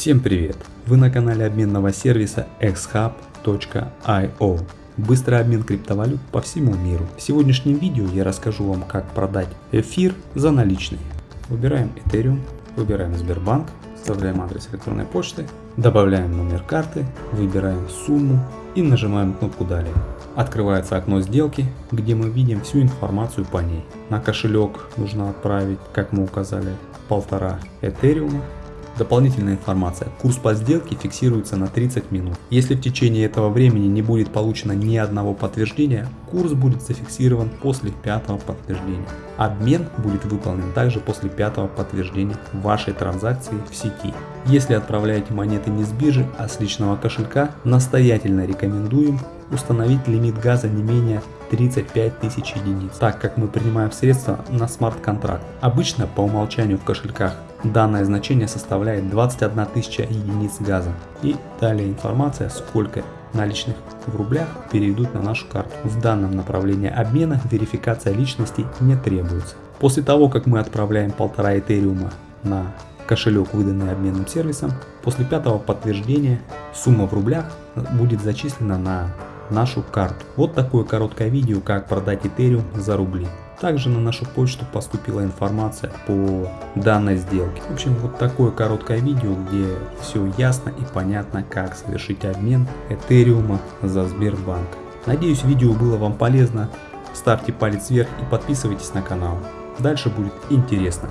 Всем привет! Вы на канале обменного сервиса xhub.io Быстрый обмен криптовалют по всему миру. В сегодняшнем видео я расскажу вам как продать эфир за наличные. Выбираем Ethereum, выбираем Сбербанк, вставляем адрес электронной почты, добавляем номер карты, выбираем сумму и нажимаем кнопку далее. Открывается окно сделки, где мы видим всю информацию по ней. На кошелек нужно отправить, как мы указали, полтора Этериума Дополнительная информация. Курс по сделке фиксируется на 30 минут. Если в течение этого времени не будет получено ни одного подтверждения, курс будет зафиксирован после пятого подтверждения. Обмен будет выполнен также после пятого подтверждения вашей транзакции в сети. Если отправляете монеты не с биржи, а с личного кошелька, настоятельно рекомендуем установить лимит газа не менее 35 тысяч единиц, так как мы принимаем средства на смарт-контракт. Обычно по умолчанию в кошельках данное значение составляет 21 тысяча единиц газа. И далее информация, сколько наличных в рублях перейдут на нашу карту. В данном направлении обмена верификация личности не требуется. После того, как мы отправляем полтора этериума на кошелек, выданный обменным сервисом, после пятого подтверждения сумма в рублях будет зачислена на нашу карту. Вот такое короткое видео, как продать Ethereum за рубли. Также на нашу почту поступила информация по данной сделке. В общем, вот такое короткое видео, где все ясно и понятно, как совершить обмен Этериума за Сбербанк. Надеюсь, видео было вам полезно. Ставьте палец вверх и подписывайтесь на канал. Дальше будет интересно.